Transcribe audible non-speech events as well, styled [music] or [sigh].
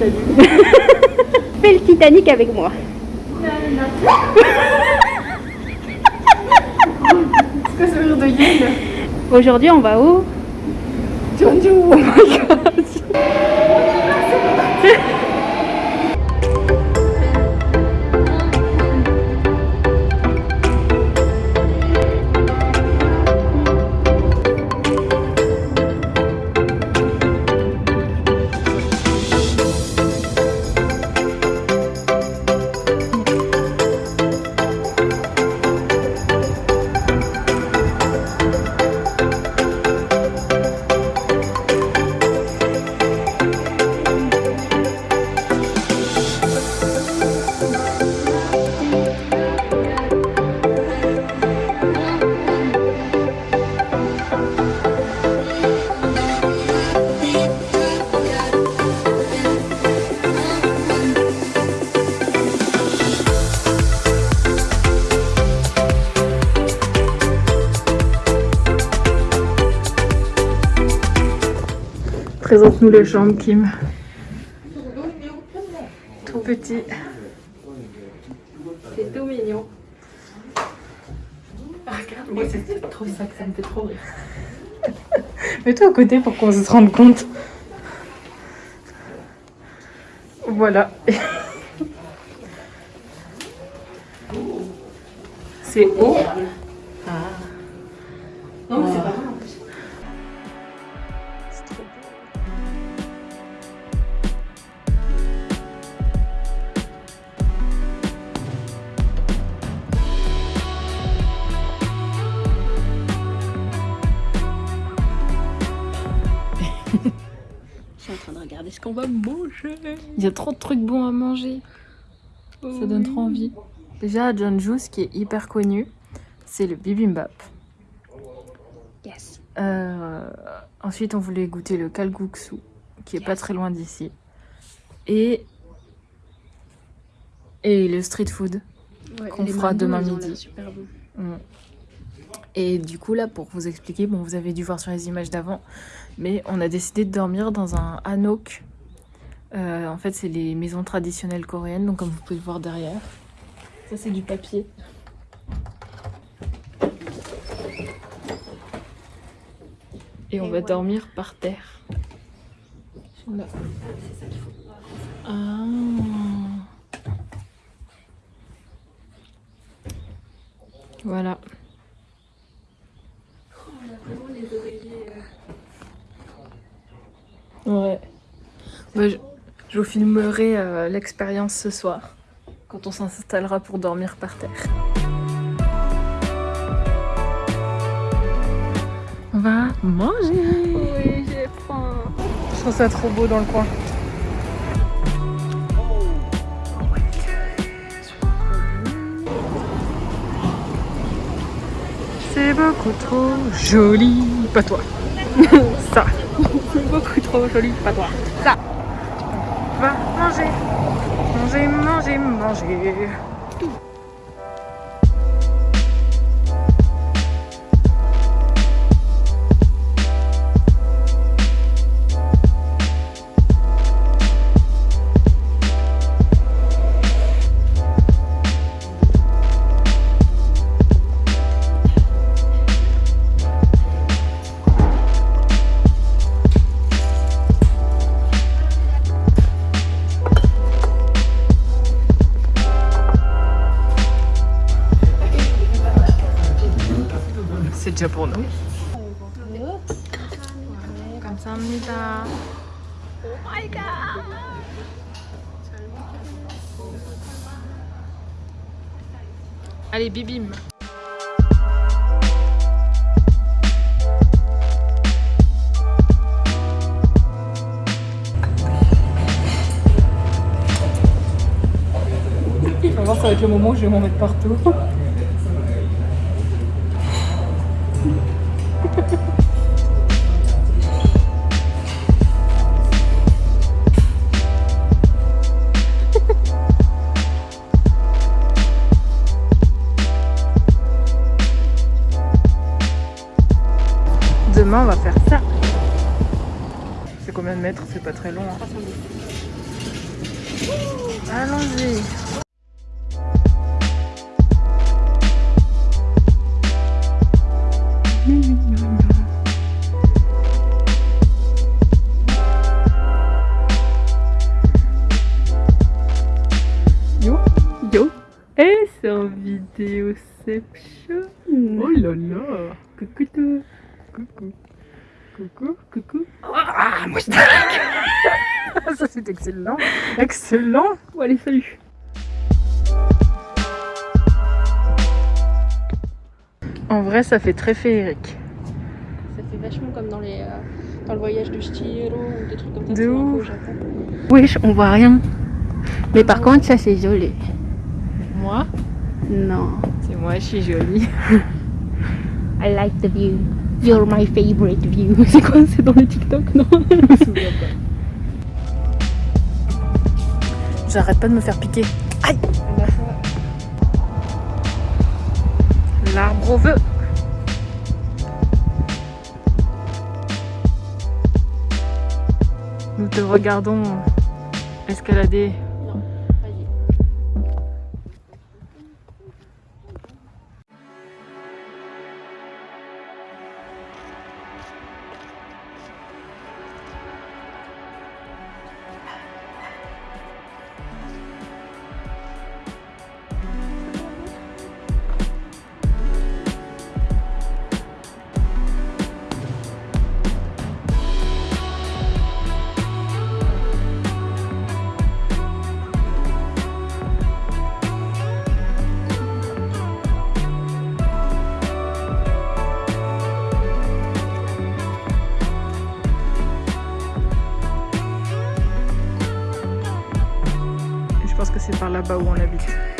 salut. [laughs] Fais le Titanic avec moi. C'est quoi ce rire de gueule Aujourd'hui, on va où? Oh my god Présente-nous les chambres, Kim. Tout petit. C'est tout mignon. Moi, c'est trop ça que ça me fait trop rire. [laughs] Mets-toi à côté pour qu'on se rende compte. Voilà. C'est haut. Regarder ce qu'on va manger? Il y a trop de trucs bons à manger. Ça donne trop envie. Déjà, à Jeonju, ce qui est hyper connu, c'est le bibimbap. Yes. Euh, ensuite, on voulait goûter le kalguksu, qui est pas très loin d'ici. Et, et le street food. Qu'on fera demain midi. l'air Super bon. Et du coup, là, pour vous expliquer, bon, vous avez dû voir sur les images d'avant, mais on a décidé de dormir dans un hanok. Euh, en fait, c'est les maisons traditionnelles coréennes, donc comme vous pouvez le voir derrière. Ça, c'est du papier. Et on Et va dormir par terre. Là. Faut. Ah. Voilà. On a vraiment les oreillers. Ouais. Bah, je, je vous filmerai euh, l'expérience ce soir, quand on s'installera pour dormir par terre. On va manger Oui, j'ai faim. Je trouve ça trop beau dans le coin. C'est beaucoup trop joli, pas toi. [laughs] Ça. C'est beaucoup trop joli, pas toi. Va manger, manger, manger, manger. C'est déjà pour nous. 감사합니다. Allez, bibim. On va voir, ça va être le moment où je vais m'en mettre partout. [laughs] [laughs] Demain, on va faire ça. C'est combien de mètres? C'est pas très long. hein. Allons-y. Oh là là. Coucou toi. Coucou. Coucou, coucou. Ah, moi je [laughs] Ça c'est excellent. Excellent. Bon allez, salut. En vrai, ça fait très féerique. Ça fait vachement comme dans les euh, dans le voyage de Chihiro ou des trucs comme ça. De ouf. au Japon. Wesh, on voit rien. Mais par contre, ça c'est joli. Moi, Non. c'est moi, je suis jolie. [laughs] I like the view. You're my favorite view. [laughs] C'est quoi C'est dans les TikTok, non? J'arrête pas de me faire piquer. L'arbre au feu. Nous te regardons escalader. Pense que c'est par là-bas où on habite.